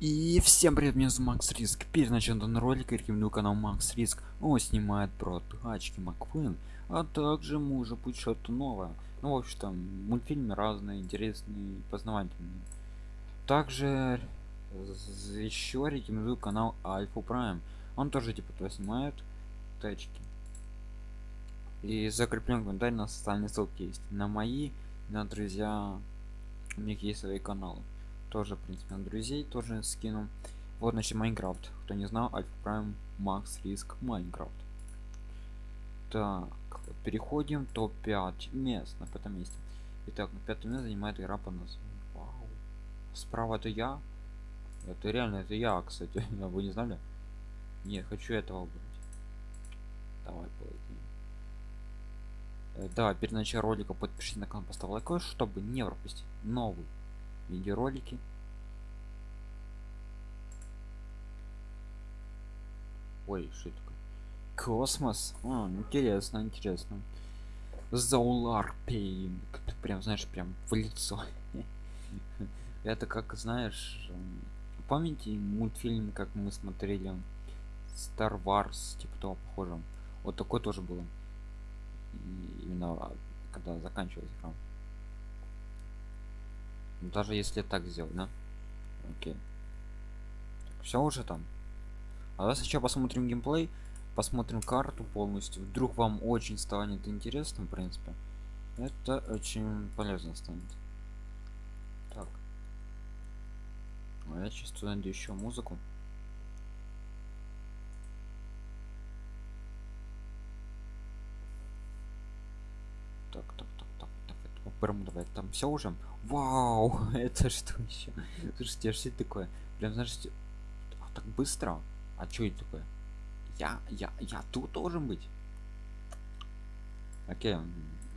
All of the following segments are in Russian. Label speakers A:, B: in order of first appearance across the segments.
A: И всем привет, меня зовут Макс Риск. Перед началом ролика рекомендую канал Макс Риск. Он снимает про тачки Маквин, а также может быть что-то новое. Ну, в общем, там мультфильмы разные, интересные, познавательные. Также еще рекомендую канал Альфа Прайм. Он тоже типа то снимает тачки. И закреплен комментарий на социальные ссылки есть. На мои, на друзья, у них есть свои каналы тоже в принципе на друзей тоже скину. Вот значит майнкрафт. Кто не знал альфа прайм макс риск майнкрафт. Так переходим топ-5 мест. На пятом месте итак на пятом месте занимает игра по названию. Вау. справа это я? Это реально это я кстати. Вы не знали? Нет хочу этого выбрать. Давай полетим э, да перед началом ролика подпишитесь на канал поставь лайк чтобы не пропустить новый видеоролики. Ой что такое? Космос? А, интересно интересно. Заулар пейн прям знаешь прям в лицо. Это как знаешь помните мультфильм как мы смотрели Star Wars типа того похожим вот такой тоже было. Именно когда заканчивалась игра даже если так сделать да? Окей. Все уже там. А давай сейчас посмотрим геймплей посмотрим карту полностью. Вдруг вам очень станет интересным в принципе. Это очень полезно станет. Так. А я сейчас найду еще музыку давай там все уже Вау, это что еще? Слушайте, а что это такое? Прям знаешь, а, так быстро. А что это такое? Я, я, я тут должен быть. Окей,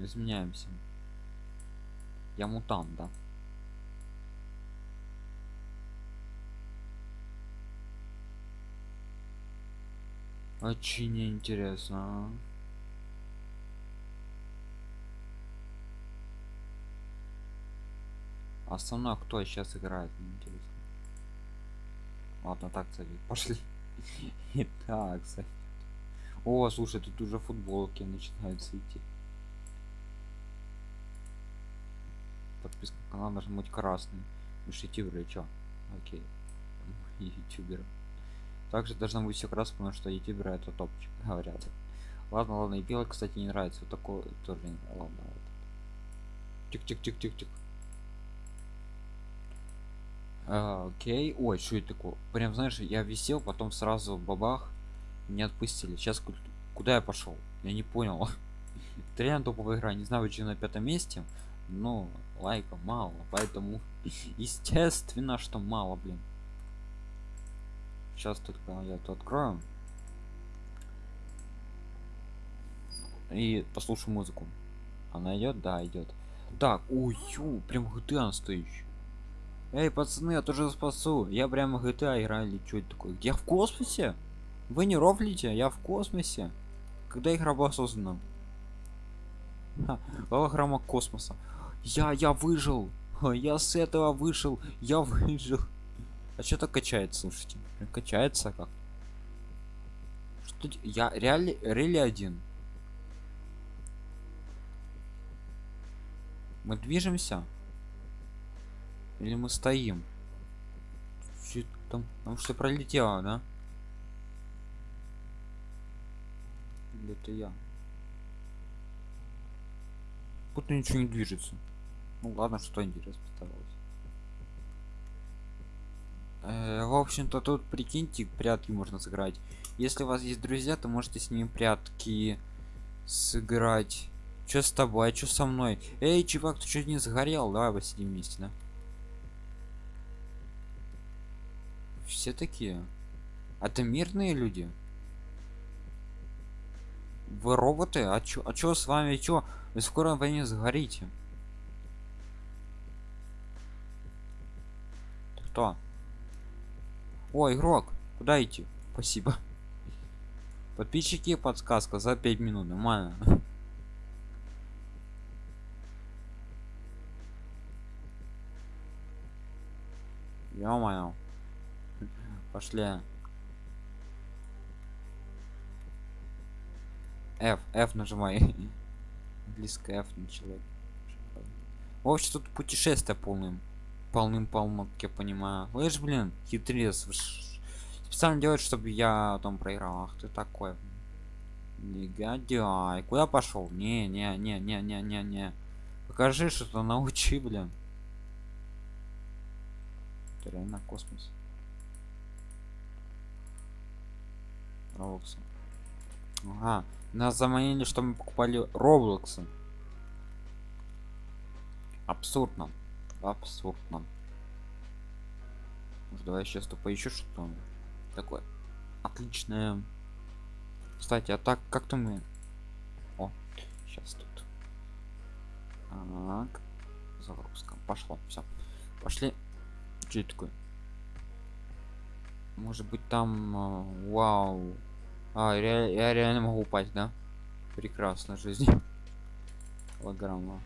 A: изменяемся. Я мутант, да? Очень интересно. Основной кто сейчас играет мне интересно. Ладно так кстати пошли. Итак, кстати о слушай тут уже футболки начинаются идти. Подписка на канал должен быть красный уж ютуберы чё? Окей. Ютубер. Также должно быть все красное потому что ютуберы это топчик говорят. Ладно ладно и белый кстати не нравится. Вот такой тоже ладно тик тик тик тик тик а, окей. Ой что это такое? Прям знаешь я висел потом сразу бабах не отпустили. Сейчас куда я пошел? Я не понял. Это реально топовая игра не знаю почему на пятом месте но лайка мало поэтому естественно что мало блин. Сейчас только я это открою. И послушаю музыку. Она идет да идет так ой прям GTA настоящий Эй, пацаны, я тоже спасу. Я прямо GTA играли. Что это такое? Я в космосе? Вы не рофлите? Я в космосе. Когда игра была создана? Голограмма космоса. Я, я выжил. Я с этого вышел. Я выжил. А что так качается, слушайте? Качается как? Что я реально рели один. Мы движемся. Или мы стоим? Чуть там, там что пролетело, да? Или это я? Будто ничего не движется. Ну ладно, что интересно постаралась. Э, в общем-то тут прикиньте, прятки можно сыграть. Если у вас есть друзья, то можете с ними прятки сыграть. Что с тобой, а что со мной? Эй, чувак, ты чуть не сгорел? Давай посидим вместе, да? Все такие. Это мирные люди? Вы роботы? А чё а чё с вами? Чё? Вы скоро войне сгорите. Кто? О игрок куда идти? Спасибо. Подписчики подсказка за 5 минут нормально. Ё-моё Пошли. F, F нажимай. Близко F начала. В общем, тут путешествие полным. Полным полно, как я понимаю. Вы же, блин, хитрец. Специально делает, чтобы я там проиграл. Ах ты такой. Негодяй. Куда пошел? Не, не, не, не, не, не, не. Покажи что-то, научи, блин. Это реально космос. Роблоксы. Ага. Нас заманили, что мы покупали Роблоксы. Абсурдно. Абсурдно. Может, давай сейчас то поищу что-то такое. Отличное. Кстати, а так как-то мы... О, сейчас тут. Так. Загрузка. Пошло. Все. Пошли. Что это такое? Может быть там... э, Вау. А, я реально могу упасть, да? Прекрасно жизнь. Голограмма.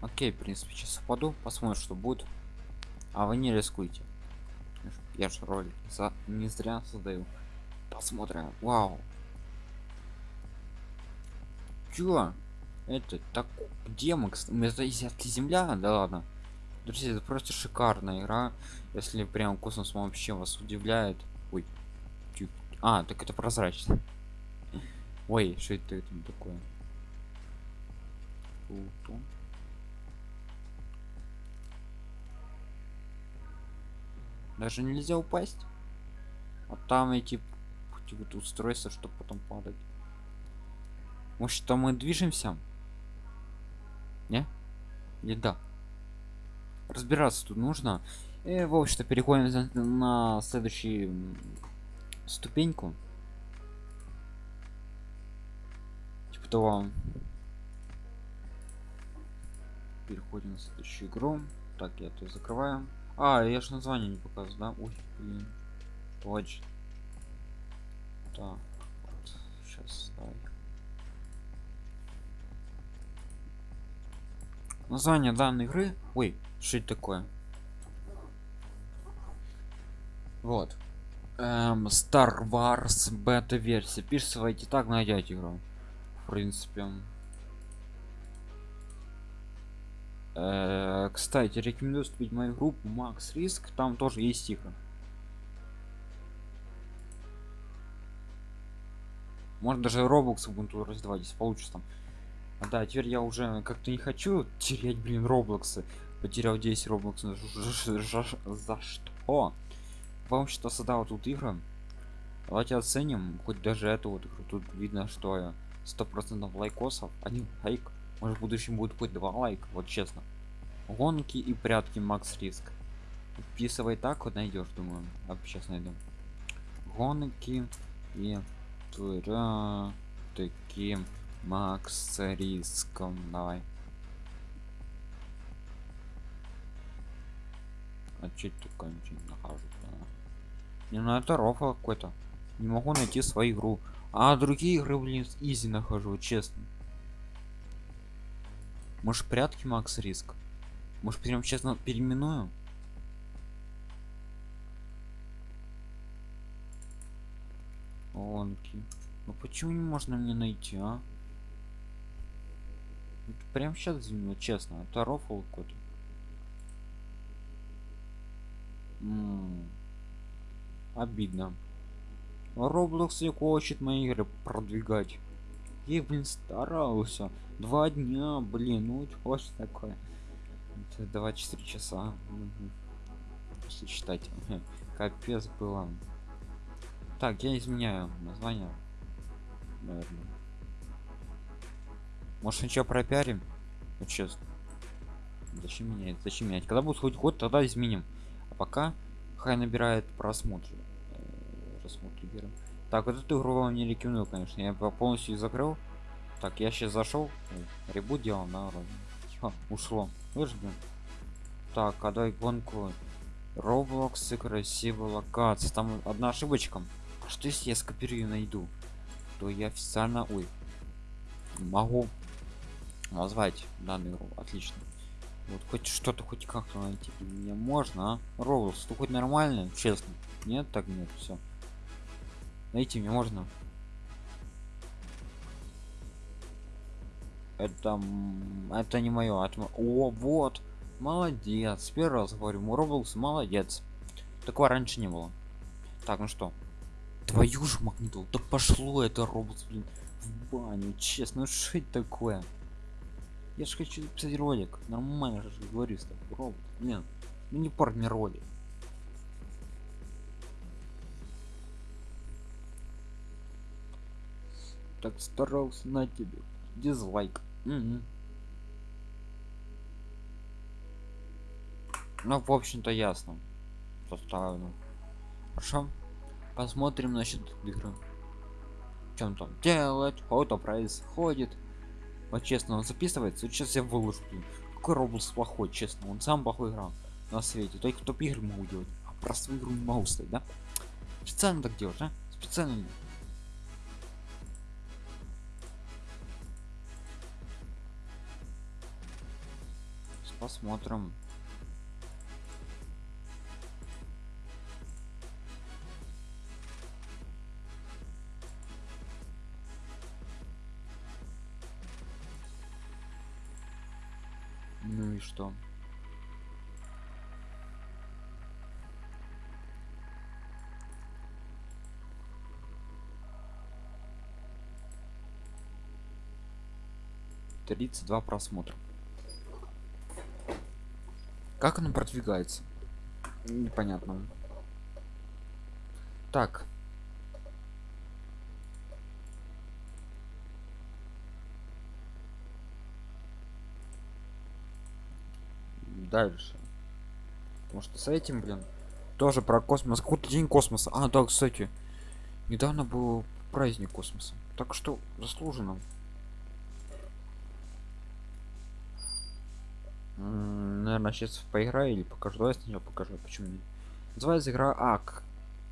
A: Окей, в принципе, сейчас упаду, посмотрим, что будет. А вы не рискуйте. Я же ролик за... не зря создаю. Посмотрим. Вау. Чё? Это так где мы? это это земля? Да ладно. Друзья, это просто шикарная игра. Если прям космос вообще вас удивляет. Ой. А, так это прозрачно. Ой, что это там такое? Плутон. Даже нельзя упасть. А там эти вот устройства, чтобы потом падать. Может, там мы движемся? Не? Или да? Разбираться тут нужно. И, в общем-то, переходим на следующую ступеньку. Типа того. Переходим на следующую игру. Так, я это закрываю. А, я же название не показываю, да? Ой, блин. Точно. Так, вот. Сейчас, давай. Название данной игры. Ой, что это такое? Вот. Эм, Star Wars бета версия. Пишите так, найдете игру. В принципе. Э, кстати, рекомендую вступить мою группу Макс Риск. Там тоже есть игры. Может даже Roblox буду раздавать, если получится там. А, да, теперь я уже как-то не хочу терять, блин, Роблоксы. Потерял 10 Роблокс. За, что? Вам что создал тут игры? Давайте оценим хоть даже эту вот игру. Тут видно, что сто процентов лайкосов. Один лайк. Может в будущем будет хоть два лайка, вот честно. Гонки и прятки Макс Риск. Вписывай так, вот найдешь, думаю. А сейчас найдем. Гонки и прятки Макс Риском. Давай. А че это такое ничего не нахожу? Не, ну это рофл какой-то. Не могу найти свою игру. А другие игры, блин, изи нахожу, честно. Может прятки Макс Риск? Может прям честно переименую? Гонки. Ну почему не можно мне найти, а? Прям сейчас честно, это рофл какой-то. Обидно. Roblox не хочет мои игры продвигать. Я, блин, старался. Два дня, блин, ну что такое. Это 24 часа. Мгм. Если считать. Капец было. Так, я изменяю название. Наверное. Может ничего пропиарим? Вот честно. Зачем менять? Зачем менять? Когда будет хоть год, тогда изменим. Пока хай набирает просмотры. Э, Просмотры берем. Так, вот эту игру вам не рекомендую, конечно. Я по- полностью закрыл. Так, я сейчас зашел. Ребут делал. Ха, ушло. Вы же, блин. Так, а давай гонку. Roblox и красивая локация. Там одна ошибочка. Что если я скопирую и найду? То я официально... Ой. Могу назвать данную игру. Отлично. Вот хоть что-то, хоть как-то найти мне можно, а? Роблс, ты хоть нормально, честно? Нет, так нет, все. Найти мне можно. Это, это не мое. Это... О, вот. Молодец. Первый раз говорю, Роблс молодец. Такого раньше не было. Так, ну что? Твою же магнитол. Да пошло это Роблс, блин, в баню. Честно, ну что это такое? Я же хочу записать ролик. Нормально же говорю с тобой. Робот. Нет. Ну не пор мне ролик. Так старался на тебе. Дизлайк. Угу. Ну, в общем-то, ясно. Поставлю. Хорошо. Посмотрим насчет игры. Чем там делать? Кто происходит? Вот честно, он записывается. Вот сейчас я выложу. Какой Роблс плохой, честно. Он сам плохой играл на свете. Только топ игры могу делать. А просто игру не могу стоять, да? Специально так делать, а? Специально. Посмотрим. И что? Тридцать два просмотра. Как оно продвигается? Непонятно. Так, дальше. Потому что с этим блин тоже про космос. Какой-то день космоса. А да кстати недавно был праздник космоса. Так что заслуженно. Наверное сейчас поиграю или покажу. Давай сначала покажу почему нет. Называется игра ак.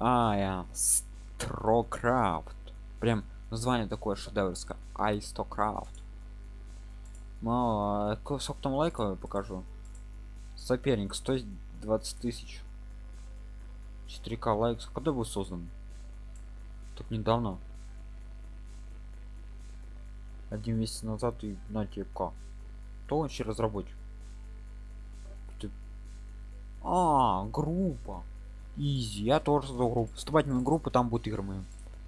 A: А я строкрафт прям название такое шедеврское. Айстокрафт мало сколько там лайков покажу соперник 120 тысяч. 4к лайкс. Когда был создан? Так недавно. Один месяц назад и на тепка то вообще разработчик? Ты... а группа. Изи я тоже создал группу. Вступательную группу там будут игры мои.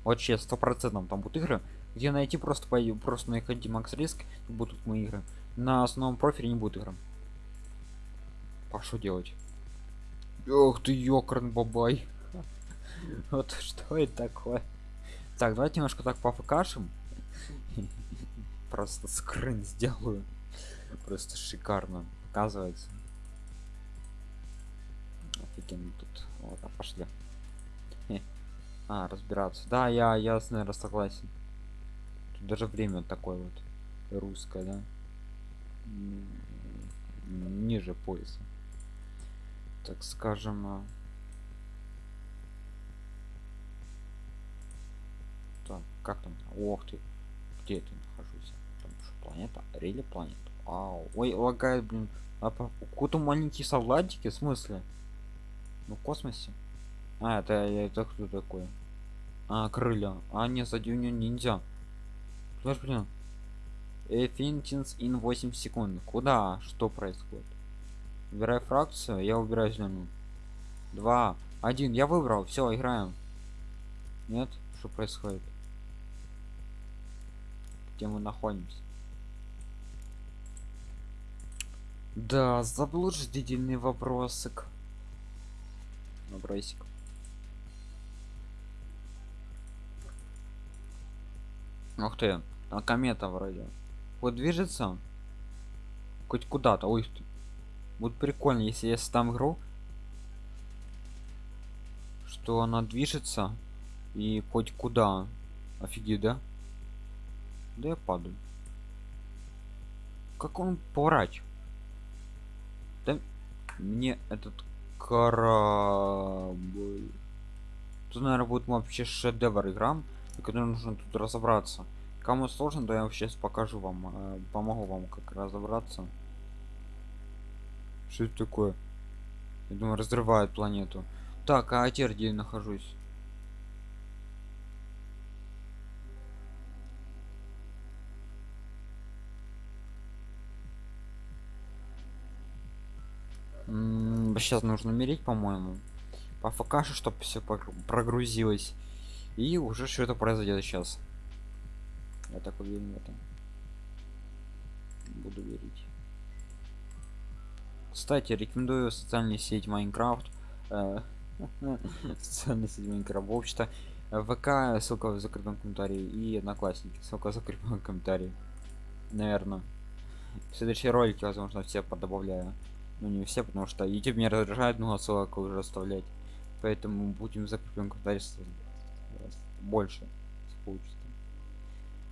A: Вообще сто процентов там будут игры где найти просто по просто находите макс риск будут мои игры. На основном профиле не будет игры а что делать? Ох ты ёкарн бабай. Вот что это такое? Так, давайте немножко так пофкашем. Просто скрин сделаю. Просто шикарно. Оказывается. Офигенно тут. Вот, а пошли. А, разбираться. Да, я, я, наверное, согласен. Тут даже время такое вот русское, да? Ниже пояса так скажем а, так как там ох ты где ты нахожусь? Там что, планета? Рели планета? Ау. ой лагает блин а какой-то маленький солдатики в смысле? Ну в космосе? А это это кто такой? А крылья. А не сзади у нее ниндзя. Слышь, блин Эфинтинс ин 8 секунд. Куда? Что происходит Выбирай фракцию, я убираю зеленую. Два, один, я выбрал, все, играем. Нет, что происходит? Где мы находимся? Да, заблуждительный вопросик. Вопросик. Ух ты, а комета вроде. Вот движется. Хоть куда-то. Ой, ты будет прикольно если я там игру что она движется и хоть куда. Офигеть да? Да я падаю. Как он поворачивает? Да мне этот корабль. Тут наверное будет вообще шедевр играм который нужно тут разобраться. Кому сложно то я сейчас покажу вам э, помогу вам как разобраться Что это такое? Я думаю, разрывает планету. Так, а теперь где я нахожусь? сейчас нужно мерить по-моему по фкашу чтобы все прогрузилось и уже что-то произойдет сейчас я так уверен в этом буду верить кстати рекомендую социальную сеть майнкрафт э, социальная сеть майнкрафт общество вк ссылка в закрытом комментарии и одноклассники ссылка в закрытом комментарии наверное в следующие ролики возможно все подобавляю. Ну не все потому что youtube меня раздражает много ссылок уже оставлять. Поэтому будем закрепим комментарий больше получится.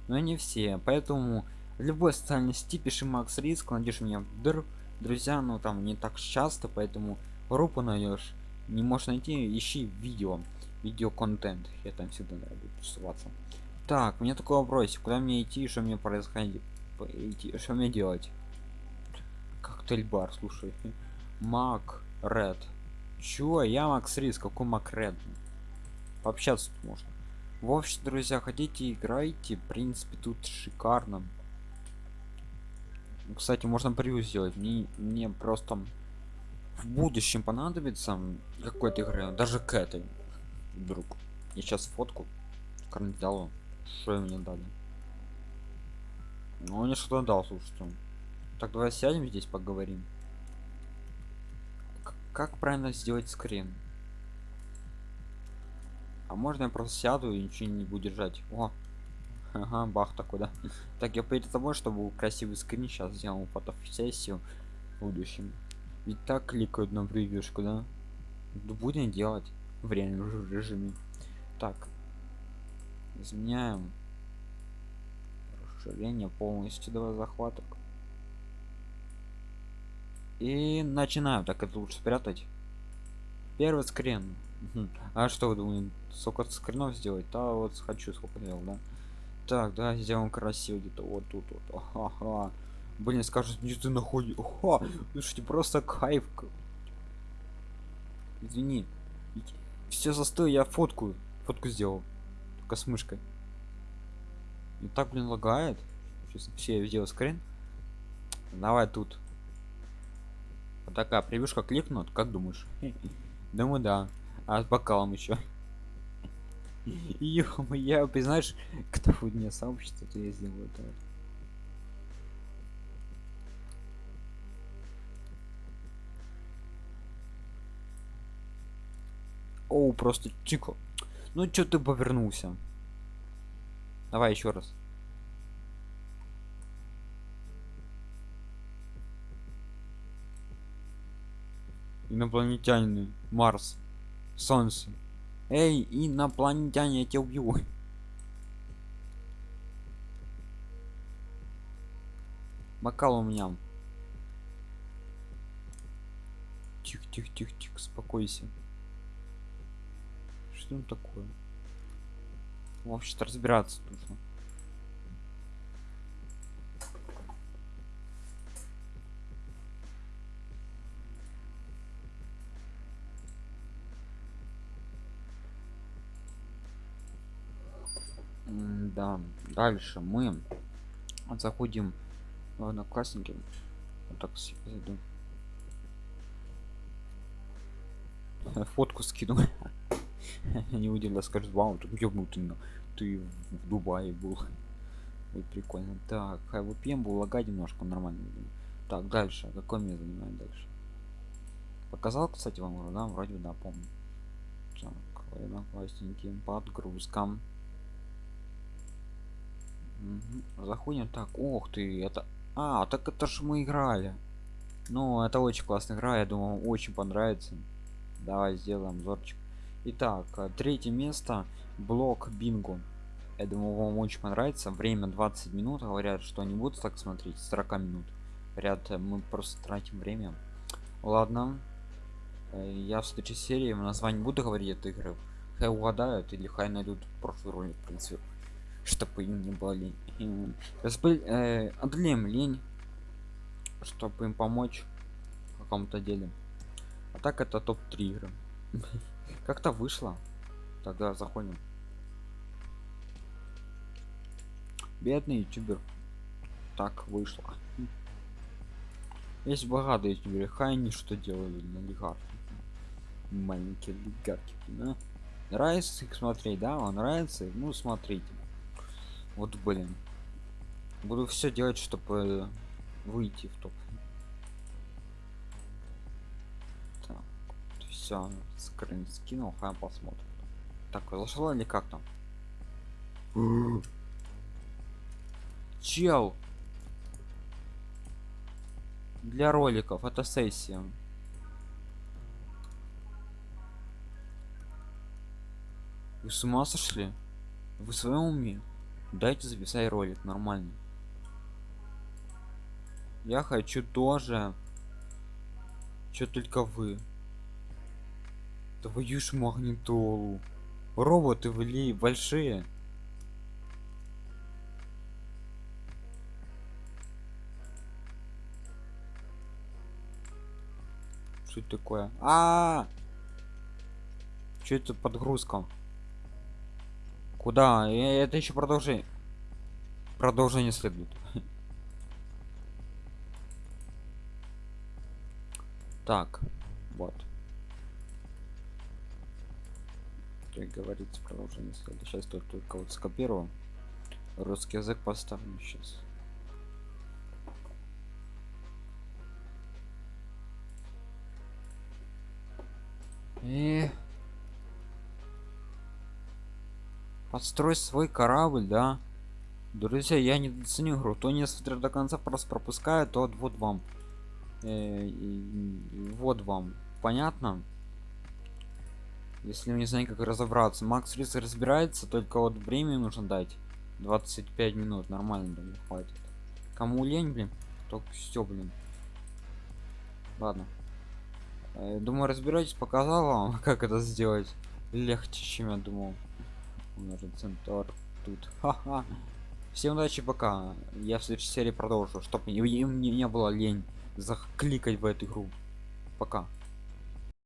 A: Но не все поэтому любой социальной сети пиши макс риск найдешь меня в др друзья но там не так часто поэтому группу найдешь. Не можешь найти ищи видео. Видео контент я там всегда буду тусоваться так мне такой вопрос куда мне идти? Что мне происходит что мне делать? Коктейль бар слушай. Мак ред. Чё? Я макс рис. Какой мак ред? Пообщаться тут можно. В общем друзья хотите играйте. В принципе тут шикарно кстати можно превью сделать. Мне мне просто в будущем понадобится какой-то игры даже к этой вдруг. Я сейчас фотку карнизалу что мне дали. Ну мне что-то дал слушайте. Так давай сядем здесь поговорим. Как правильно сделать скрин? А можно я просто сяду и ничего не буду держать? О ага бах такой да. Так я перед тобой чтобы красивый скрин сейчас сделал фотосессию в будущем. Ведь так кликают на превьюшку да. Будем делать в реальном режиме. Так. Изменяем расширение полностью давай захваток. И начинаю так это лучше спрятать. Первый скрин. А что вы думаете сколько скринов сделать? Да вот хочу сколько делал да так да сделаем красиво где-то вот тут вот. Ага блин скажут где ты находишь? Ага слушайте просто кайф извини. Все застой я фотку фотку сделал. Только с мышкой. И так блин лагает. Сейчас все я сделал скрин. Давай тут. Вот такая превьюшка кликнут как думаешь? Думаю да. А с бокалом еще я признаешь кто будет мне сообщество то я сделаю это Оу, просто чико. Ну что ты повернулся? Давай еще раз. инопланетяне марс солнце эй инопланетяне я тебя убью. Бокал у меня. Тихо тихо тихо тихо спокойся что такое? Вообще-то разбираться нужно да дальше мы заходим в одноклассники вот так зайду. Фотку скину. Не удивлю скажет вау тут ёбнутый ты в дубае был Ой, прикольно. Так VPN был лагать немножко нормально так дальше. Какой мне занимает дальше? Показал кстати вам да? Вроде да помню. Так одноклассники подгрузкам Заходим. Так, ох ты, это... А, так это ж мы играли. Ну, это очень классная игра, я думаю, очень понравится. Давай сделаем зорчик. Итак, э, третье место. Блок Бинго. Я думаю, вам очень понравится. Время 20 минут. Говорят, что они будут так смотреть. 40 минут. Говорят, э, мы просто тратим время. Ладно. Э, я в следующей серии название буду говорить этой игры. Хай угадают или хай найдут прошлый ролик, в принципе чтобы им не были э, одолеем лень чтобы им помочь каком-то деле. А так это топ-3 игры. Как-то вышло. Тогда заходим. Бедный ютубер. Так вышло. Есть богатые ютуберы. Хай они что делали на олигархи маленькие олигархи да? нравится их смотреть да? Вам нравится? Ну смотрите вот блин. Буду все делать чтобы выйти в топ. Так все скрин скинул хай посмотрим. Так зашло или как там? Чел! Для роликов это сессия. Вы с ума сошли? Вы в своем уме дайте записать ролик нормально. Я хочу тоже. Что только вы. Твою ж магнитолу. Роботы вли большие. Что это такое? А, -а, -а! что это подгрузка куда? Это еще продолжение. Продолжение следует. Так вот. Как говорится продолжение следует. Сейчас только, только вот скопировал русский язык поставлю сейчас. И Подстрой свой корабль, да? Друзья, я не ценю игру. То не смотрит до конца, просто пропускает, то вот вам. Э, вот вам. Понятно? Если не знаю, как разобраться. Макс Рис разбирается, только вот время нужно дать. 25 минут. Нормально, не хватит. Кому лень, блин? Только все, блин. Ладно. Э, думаю, разбираетесь, показал вам, как это сделать. Легче, чем я думал умножить центр тут. Ха-ха. всем удачи пока. Я в следующей серии продолжу чтобы не, не, не было лень закликать в эту игру. Пока